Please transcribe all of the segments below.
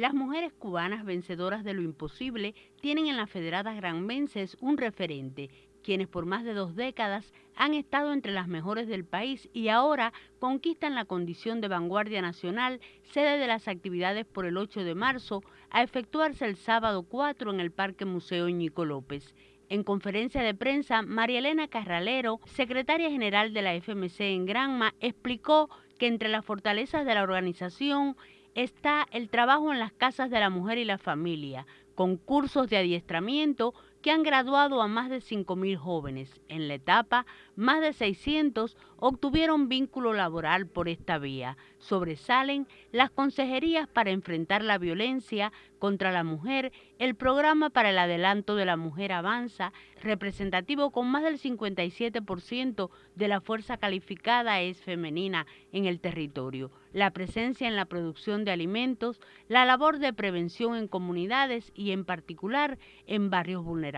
Las mujeres cubanas vencedoras de lo imposible tienen en las federadas granmenses un referente, quienes por más de dos décadas han estado entre las mejores del país y ahora conquistan la condición de vanguardia nacional, sede de las actividades por el 8 de marzo, a efectuarse el sábado 4 en el Parque Museo Ñico López. En conferencia de prensa, María Elena Carralero, secretaria general de la FMC en Granma, explicó que entre las fortalezas de la organización está el trabajo en las casas de la mujer y la familia, con cursos de adiestramiento que han graduado a más de 5.000 jóvenes. En la etapa, más de 600 obtuvieron vínculo laboral por esta vía. Sobresalen las consejerías para enfrentar la violencia contra la mujer, el programa para el adelanto de la mujer avanza, representativo con más del 57% de la fuerza calificada es femenina en el territorio, la presencia en la producción de alimentos, la labor de prevención en comunidades y en particular en barrios vulnerables.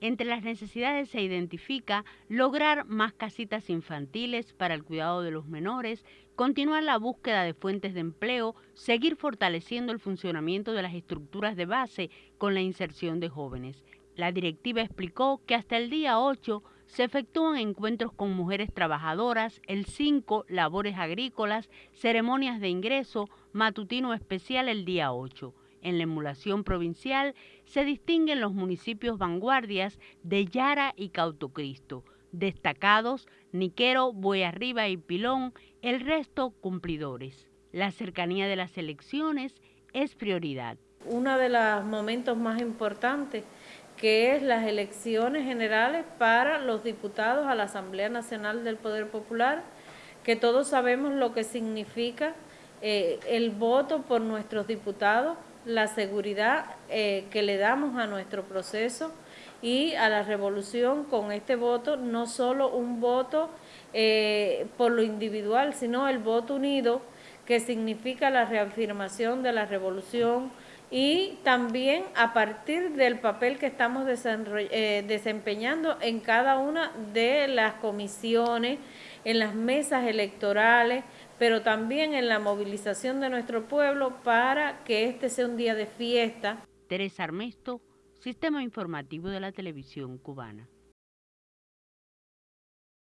Entre las necesidades se identifica lograr más casitas infantiles para el cuidado de los menores, continuar la búsqueda de fuentes de empleo, seguir fortaleciendo el funcionamiento de las estructuras de base con la inserción de jóvenes. La directiva explicó que hasta el día 8 se efectúan encuentros con mujeres trabajadoras, el 5 labores agrícolas, ceremonias de ingreso, matutino especial el día 8. En la emulación provincial se distinguen los municipios vanguardias de Yara y Cautocristo, destacados Niquero, Arriba y Pilón, el resto cumplidores. La cercanía de las elecciones es prioridad. Uno de los momentos más importantes que es las elecciones generales para los diputados a la Asamblea Nacional del Poder Popular, que todos sabemos lo que significa eh, el voto por nuestros diputados, la seguridad eh, que le damos a nuestro proceso y a la revolución con este voto, no solo un voto eh, por lo individual, sino el voto unido que significa la reafirmación de la revolución y también a partir del papel que estamos eh, desempeñando en cada una de las comisiones, en las mesas electorales, pero también en la movilización de nuestro pueblo para que este sea un día de fiesta. Teresa Armesto, Sistema Informativo de la Televisión Cubana.